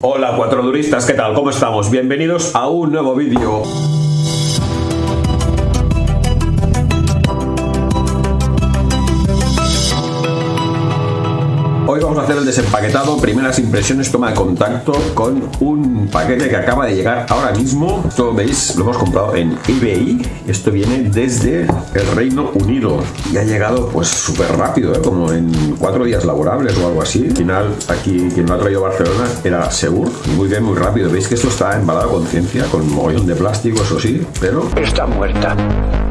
Hola cuatro duristas, ¿qué tal? ¿Cómo estamos? Bienvenidos a un nuevo vídeo. Hoy vamos a hacer el desempaquetado, primeras impresiones, toma de contacto con un paquete que acaba de llegar ahora mismo. Esto veis, lo hemos comprado en eBay. Esto viene desde el Reino Unido y ha llegado pues súper rápido, ¿eh? como en cuatro días laborables o algo así. Al final, aquí quien lo ha traído a Barcelona era Segur. Muy bien, muy rápido. Veis que esto está embalado a conciencia con mogollón de plástico, eso sí, pero Está muerta,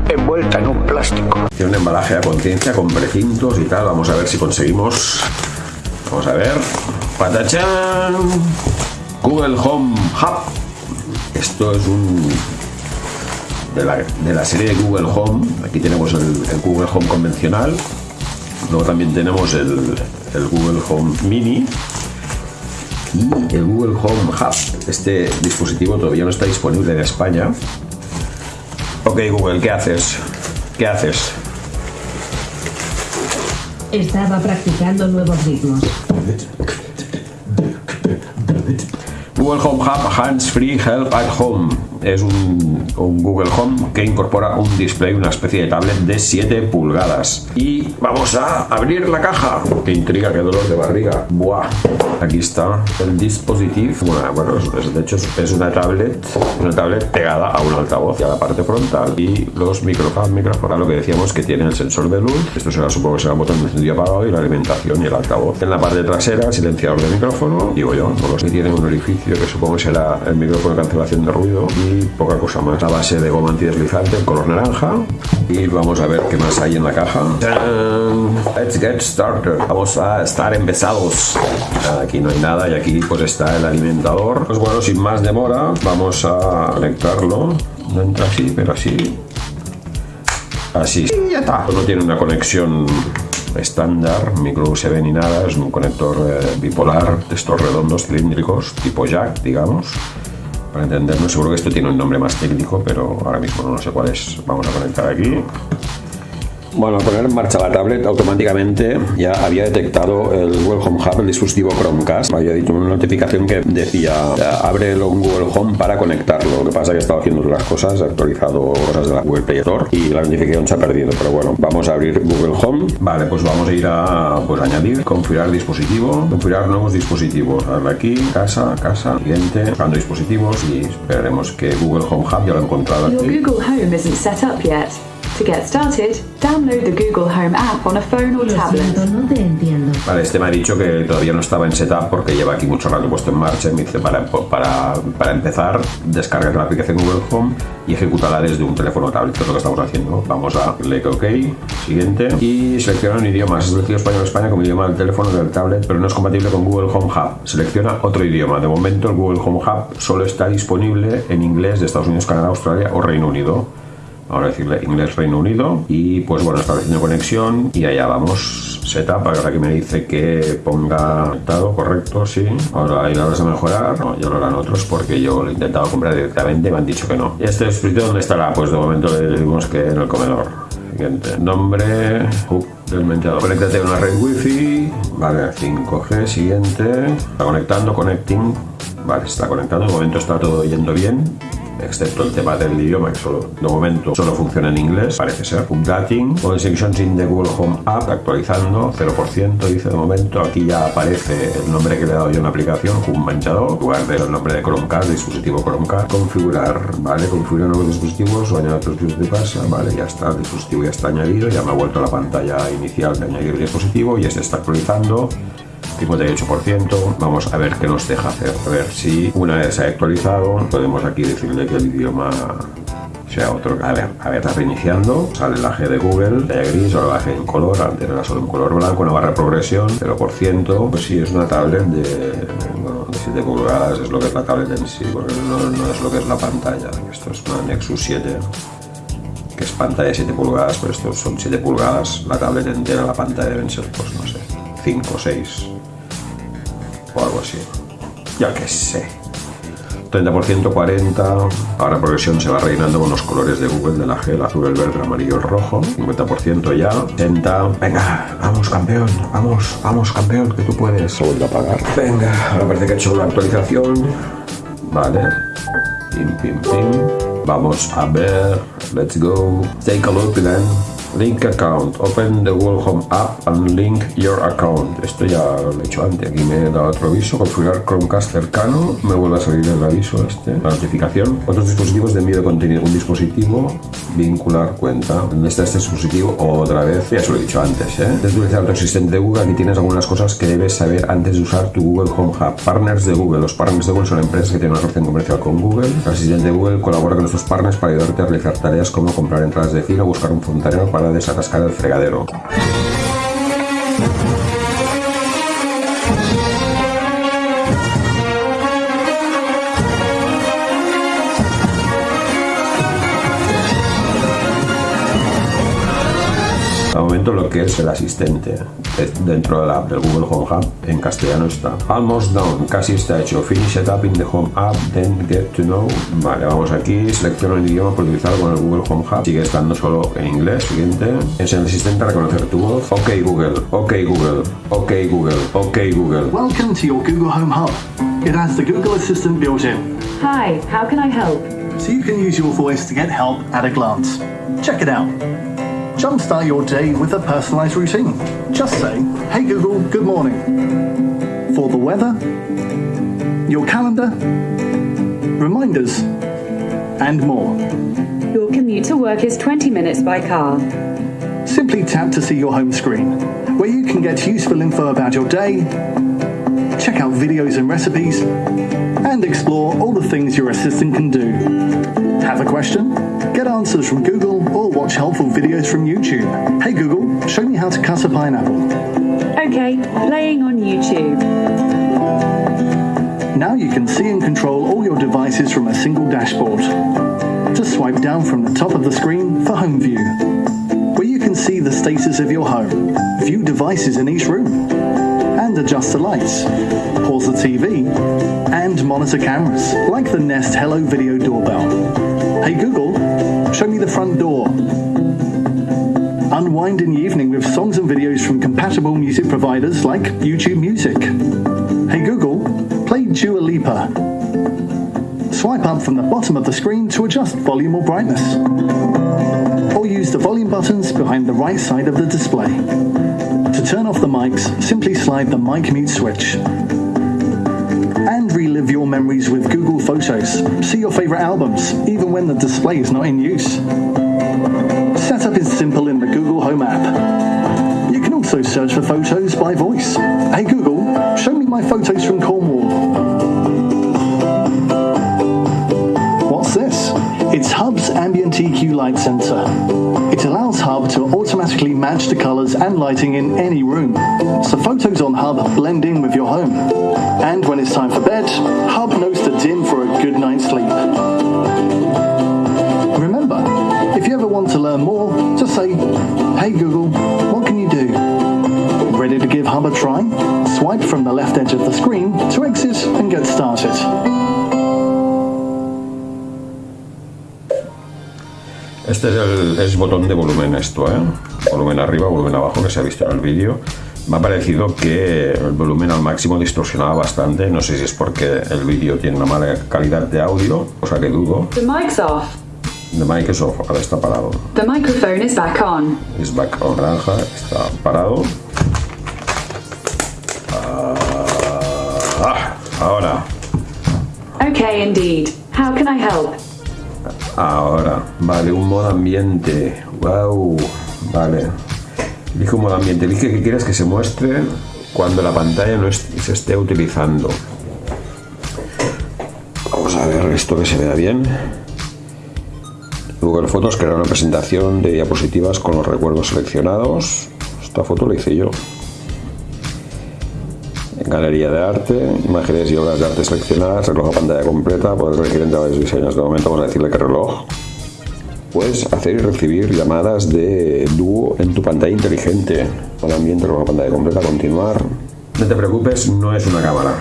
envuelta en un plástico. tiene un embalaje a conciencia con precintos y tal. Vamos a ver si conseguimos. Vamos a ver. ¡Patachán! Google Home Hub. Esto es un. De la, de la serie de Google Home. Aquí tenemos el, Google Home convencional. Luego también tenemos el, el Google Home Mini. Y el Google Home Hub. Este dispositivo todavía no está disponible en España. Ok, Google, ¿qué haces? ¿Qué haces? Estaba practicando nuevos ritmos. Google Home Hands Free Help at Home es un, un, Google Home que incorpora un display, una especie de tablet de 7 pulgadas. Y vamos a abrir la caja. Qué intriga, qué dolor de barriga. Buah. Aquí está el dispositivo. Bueno, bueno es, de hecho es una tablet, una tablet pegada a un altavoz y a la parte frontal y los micrófonos, micrófonos, lo que decíamos que tiene el sensor de luz. Esto será, supongo que será un botón de encendido apagado y la alimentación y el altavoz. En la parte trasera, silenciador de micrófono. Digo yo, no lo sé. Tiene un orificio que supongo que será el micrófono de cancelación de ruido y poca cosa más. La base de goma antideslizante en color naranja. Y vamos a ver qué más hay en la caja. Let's get started. Vamos a estar empezados. Aquí no hay nada y aquí pues está el alimentador. Pues bueno, sin más demora, vamos a conectarlo. No entra así, pero así. Así. Y ya está. No tiene una conexión estándar, micro USB ni nada, es un conector eh, bipolar de estos redondos cilíndricos, tipo jack, digamos para entendernos. Seguro que esto tiene un nombre más técnico, pero ahora mismo no sé cuál es. Vamos a conectar aquí. Bueno, al poner en marcha la tablet, automáticamente ya había detectado el Google Home Hub, el dispositivo Chromecast. Había dicho una notificación que decía abre el Google Home para conectarlo. Lo que pasa es que estaba haciendo otras cosas, he actualizado cosas de la Google Play Store y la notificación se ha perdido. Pero bueno, vamos a abrir Google Home. Vale, pues vamos a ir a pues, añadir, configurar dispositivo, configurar nuevos dispositivos. Darle aquí, casa, casa, siguiente, buscando dispositivos y esperaremos que Google Home Hub ya lo he encontrado Your aquí. Google Home isn't set up yet. To get started, download the Google Home app on a phone or tablet. siento, no te entiendo. Vale, este me ha dicho que todavía no estaba en setup porque lleva aquí mucho rato puesto en marcha. y Me dice para, para, para empezar, descarga la aplicación Google Home y ejecútala desde un teléfono o tablet, que es lo que estamos haciendo. Vamos a darle OK, siguiente, y selecciona un idioma. Has elegido español España como idioma del teléfono del tablet, pero no es compatible con Google Home Hub. Selecciona otro idioma. De momento, el Google Home Hub solo está disponible en inglés de Estados Unidos, Canadá, Australia o Reino Unido. Vamos a decirle inglés Reino Unido y pues bueno, estableciendo conexión y allá vamos. Setup, ahora que me dice que ponga conectado, correcto, sí. Ahora ahí la vas a mejorar. No, ya lo harán otros porque yo lo he intentado comprar directamente y me han dicho que no. ¿Y este dispositivo dónde estará? Pues de momento le decimos que en el comedor. Siguiente. Nombre hub del mentador. Conéctate a una red wifi. Vale, 5G. Siguiente. Está conectando, connecting. Vale, está conectando. De momento está todo yendo bien excepto el tema del idioma que solo de momento solo funciona en inglés parece ser. Updating all sections in the Google Home App actualizando 0% dice de momento aquí ya aparece el nombre que le he dado yo en la aplicación Home Manchador en lugar del nombre de Chromecast dispositivo Chromecast configurar vale configurar nuevos dispositivos o añadir otros dispositivos de vale ya está el dispositivo ya está añadido ya me ha vuelto la pantalla inicial de añadir dispositivo y este está actualizando 58%. Vamos a ver qué nos deja hacer. A ver si una vez se ha actualizado, podemos aquí decirle que el idioma sea otro. A ver, a ver, está reiniciando. Sale la G de Google, la gris, ahora la G en color. Antes era solo en color blanco, una barra de progresión, 0%. Pues sí, es una tablet de, bueno, de 7 pulgadas, es lo que es la tablet en sí, porque no, no es lo que es la pantalla. Esto es una Nexus 7 que es pantalla de 7 pulgadas, pero estos son 7 pulgadas, la tablet entera, la pantalla deben ser, pues no sé, 5 o 6 o algo así. Ya que sé. 30%, 40%. Ahora progresión se va rellenando con los colores de Google, de la G, el azul, el verde, el amarillo, el rojo. 50% ya. 60. Venga, vamos campeón, vamos, vamos campeón, que tú puedes. Se vuelve a apagar. Venga, ahora parece que ha hecho una actualización. Vale. Pim, pim, pim. Vamos a ver. Let's go. Take a look then. Link account. Open the Google Home app and link your account. Esto ya lo he hecho antes. Aquí me da otro aviso. Configurar Chromecast cercano. Me vuelve a salir el aviso este. La notificación. Otros dispositivos de envío de contenido. Un dispositivo. Vincular cuenta. ¿Dónde está este dispositivo? Otra vez. Ya se lo he dicho antes. ¿eh? Desde utilizar tu asistente de Google. Aquí tienes algunas cosas que debes saber antes de usar tu Google Home Hub. Partners de Google. Los partners de Google son empresas que tienen una relación comercial con Google. El asistente de Google colabora con nuestros partners para ayudarte a realizar tareas como comprar entradas de cine o buscar un fontanero para desatascar el fregadero. Momento lo que es el asistente eh, dentro de la app del Google Home Hub en castellano está almost done, casi está hecho finish setup in the Home App, then get to know vale, vamos aquí, selecciono el idioma por utilizarlo con el Google Home Hub sigue estando solo en inglés, siguiente enseña al asistente a reconocer tu voz ok Google, ok Google, ok Google, ok Google Welcome to your Google Home Hub. It has the Google Assistant built in, Hi, how can I help? so you can use your voice to get help at a glance. Check it out. Jumpstart your day with a personalized routine. Just say, Hey Google, good morning. For the weather, your calendar, reminders, and more. Your commute to work is 20 minutes by car. Simply tap to see your home screen, where you can get useful info about your day, check out videos and recipes, and explore all the things your assistant can do. Have a question? Get answers from Google or watch helpful videos from YouTube. Hey Google, show me how to cut a pineapple. Okay, playing on YouTube. Now you can see and control all your devices from a single dashboard. Just swipe down from the top of the screen for Home View, where you can see the status of your home, view devices in each room, and adjust the lights, pause the TV, and monitor cameras, like the Nest Hello Video Doorbell. Hey Google, show me the front door. Unwind in the evening with songs and videos from compatible music providers like YouTube Music. Hey Google, play Dua Lipa. Swipe up from the bottom of the screen to adjust volume or brightness. Or use the volume buttons behind the right side of the display. To turn off the mics, simply slide the mic mute switch. Relive your memories with Google Photos. See your favorite albums, even when the display is not in use. Setup is simple in the Google Home app. You can also search for photos by voice. Hey Google, show me my photos from Cornwall. What's this? It's Hub's ambient EQ light sensor. It allows Hub to automatically match the colors and lighting in any room, so photos on Hub blend in with your home. And when it's time for bed, Hub knows to dim for a good night's sleep. Remember, if you ever want to learn more, just say, Hey Google, what can you do? Ready to give Hub a try? Swipe from the left edge of the screen to exit and get started. Este es el es botón de volumen esto, ¿eh? Volumen arriba, volumen abajo, que se ha visto en el vídeo. Me ha parecido que el volumen al máximo distorsionaba bastante. No sé si es porque el vídeo tiene una mala calidad de audio, cosa que dudo. The mic's off. The mic is off, ahora está parado. The microphone is back on. Es back on naranja, está parado. Ah, ahora, Okay, indeed. How can I help? ahora. Vale, un modo ambiente. Wow, vale. Un modo ambiente. Elige que quieres que se muestre cuando la pantalla no es- se esté utilizando. Vamos a ver esto que se vea bien. Google Fotos crea una presentación de diapositivas con los recuerdos seleccionados. Esta foto la hice yo. Galería de arte, imágenes y obras de arte seleccionadas, reloj a pantalla completa, puedes elegir entre varios diseños. De momento vamos a decirle que reloj. Puedes hacer y recibir llamadas de dúo en tu pantalla inteligente. Con ambiente, reloj a pantalla completa, continuar. No te preocupes, no es una cámara.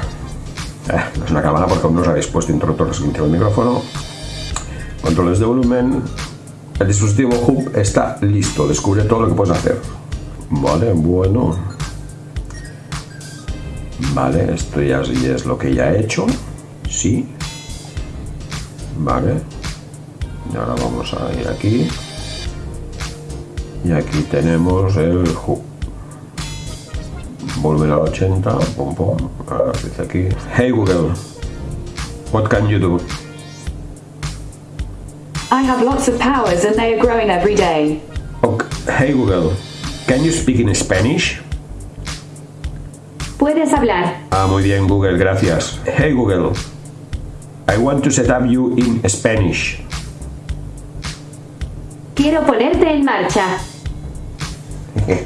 Eh, no es una cámara porque aún no os habéis puesto interruptor de del micrófono. Controles de volumen. El dispositivo Hub está listo. Descubre todo lo que puedes hacer. Vale, bueno. Vale, esto ya es lo que ya he hecho. Sí. Vale. Y ahora vamos a ir aquí. Y aquí tenemos el hub. Volver al 80. Pum, pum. Ahora dice aquí. Hey Google. What can you do? I have lots of powers and they are growing every day. Okay. Hey Google. Can you speak in Spanish? Puedes hablar. Ah, muy bien, Google, gracias. Hey Google. I want to set up you in Spanish. Quiero ponerte en marcha.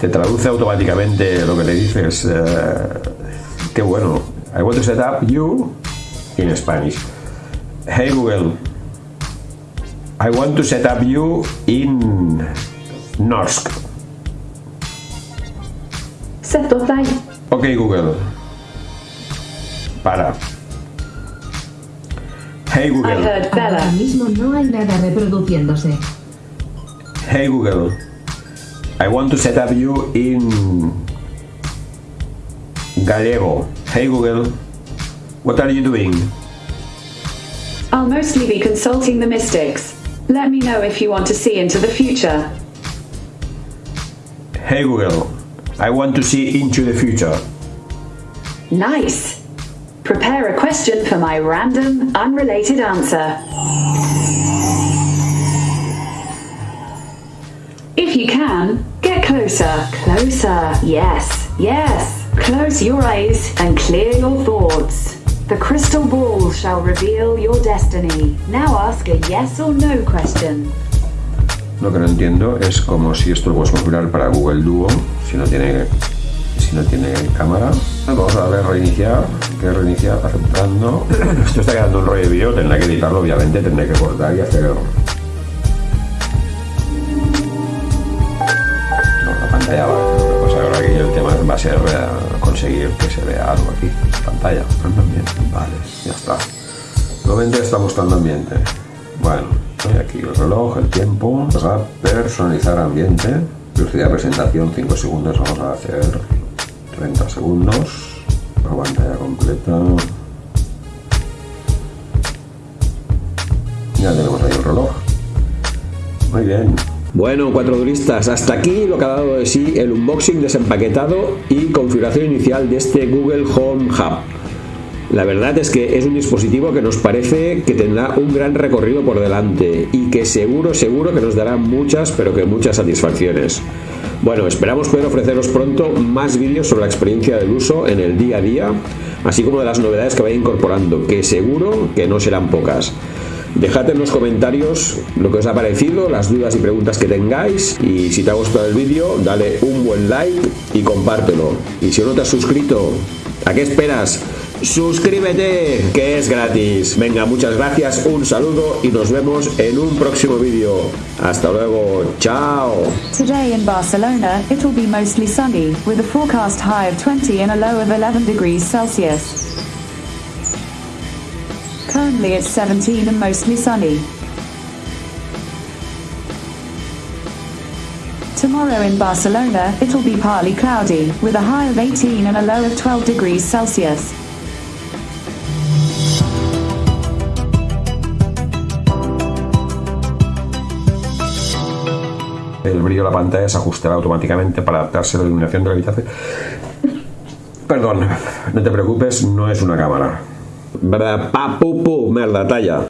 Te traduce automáticamente lo que le dices. eh, qué bueno. I want to set up you in Spanish. Hey Google. I want to set up you in Norsk. Se to deg. Ok Google. Para. Hey I Google. heard Ahora Bella. mismo no hay nada reproduciéndose. Hey Google, I want to set up you in Gallego. Hey Google, what are you doing? I'll mostly be consulting the mystics. Let me know if you want to see into the future. Hey Google, I want to see into the future. Nice. Prepare a question for my random, unrelated answer. If you can, get closer, closer. Yes, yes. Close your eyes and clear your thoughts. The crystal ball shall reveal your destiny. Now ask a yes or no question. Lo que no entiendo es como si esto lo puedes configurar para Google Duo si no tiene si no tiene cámara. Vamos a a reiniciar, que reiniciar aceptando. Esto está quedando un rollo de vídeo, tendré que editarlo obviamente, tendré que cortar y hacer. No, la pantalla va. Que pasa ahora aquí el tema va a ser eh, conseguir que se vea algo aquí. Pantalla, ambiente. Vale, ya está. Nuevamente está buscando ambiente. Bueno, aquí el reloj, el tiempo. Vamos a personalizar ambiente. Velocidad presentación 5 segundos. Vamos a hacer 30 segundos. La pantalla completa. Ya tenemos ahí el reloj. Muy bien. Bueno, cuatro duristas, hasta aquí lo que ha dado de sí el unboxing desempaquetado y configuración inicial de este Google Home Hub. La verdad es que es un dispositivo que nos parece que tendrá un gran recorrido por delante y que seguro, seguro que nos dará muchas, pero que muchas satisfacciones. Bueno, esperamos poder ofreceros pronto más vídeos sobre la experiencia del uso en el día a día, así como de las novedades que vaya incorporando, que seguro que no serán pocas. Dejad en los comentarios lo que os ha parecido, las dudas y preguntas que tengáis y si te ha gustado el vídeo dale un buen like y compártelo. Y si no te has suscrito, ¿a qué esperas? Suscríbete, que es gratis. Venga, muchas gracias, un saludo y nos vemos en un próximo vídeo. Hasta luego, chao. Today in Barcelona, it'll be mostly sunny, with a forecast high of 20 and a low of 11 degrees Celsius. Currently it's 17 and mostly sunny. Tomorrow in Barcelona, it'll be partly cloudy, with a high of 18 and a low of 12 degrees Celsius. Brillo de la pantalla se ajustará automáticamente para adaptarse a la iluminación de la habitación. Perdón, no te preocupes, no es una cámara. ¿Verdad? Pa, pu, pu, merda, talla.